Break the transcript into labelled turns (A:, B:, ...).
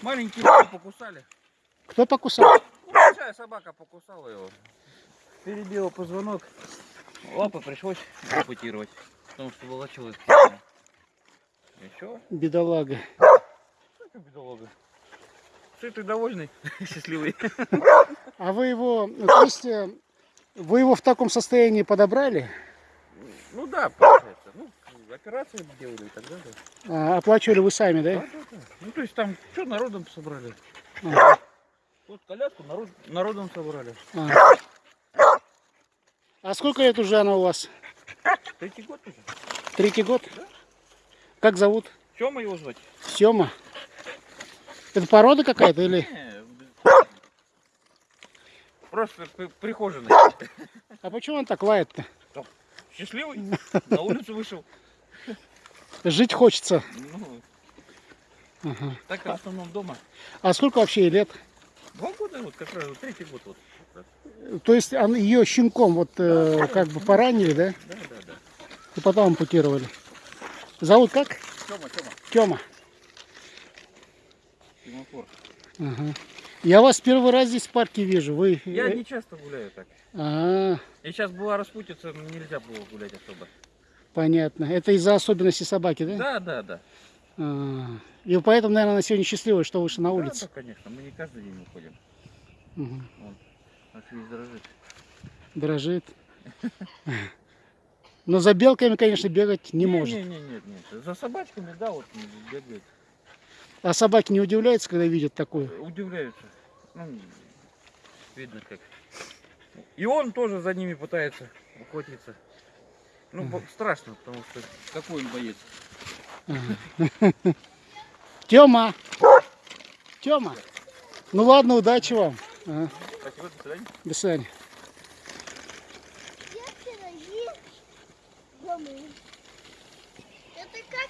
A: Маленький его покусали.
B: Кто покусал?
A: Большая собака покусала его. Перебила позвонок. Лапы пришлось ампутировать, потому что волочилось. И что?
B: Бедолага.
A: Что бедолага? Сытый, довольный, счастливый.
B: А вы его, то есть, вы его в таком состоянии подобрали?
A: Ну да, получается. Ну, операции делали и так далее.
B: А, оплачивали вы сами,
A: да?
B: да,
A: да. Ну то есть там что народом собрали?
B: Ага.
A: Вот коляску народ, народом собрали.
B: А. А сколько лет уже она у вас?
A: Третий год уже.
B: Третий год? Как зовут?
A: Тёма его звать?
B: Сема. Это порода какая-то или?
A: Просто при- прихожий.
B: А почему он так лает-то?
A: Счастливый. На улицу вышел.
B: Жить хочется. Ага.
A: так в основном дома.
B: А сколько вообще ей лет?
A: Два года, вот как раз, вот третий год. Вот.
B: То есть он- ее щенком вот э, как бы поранили, да?
A: Да, да, да.
B: И потом ампутировали. Зовут как?
A: Тёма, Тёма.
B: Тема.
A: Семафор.
B: Ага. Я вас первый раз здесь в парке вижу. Вы.
A: Я
B: э,
A: не часто гуляю так.
B: А,
A: И сейчас была распутица, нельзя было гулять особо.
B: понятно. Это из-за особенностей собаки, да?
A: Да, да, да.
B: А, и поэтому, наверное, она сегодня счастливая, что вышла на
A: Да,
B: улицу.
A: да, конечно. Мы не каждый день уходим.
B: Мгм.
A: Наш весь дрожит.
B: Дрожит. Но за белками, конечно, бегать не может.
A: Не, не, нет, нет. За собачками, да, вот бегает.
B: А собаки не удивляются, когда видят такую?
A: Удивляются. Ну, видно как. И он тоже за ними пытается охотиться. Ну, страшно, потому что какой он боец.
B: Тёма, Тёма, Ну ладно, удачи вам.
A: Спасибо, до свидания.
B: До свидания.
C: Это как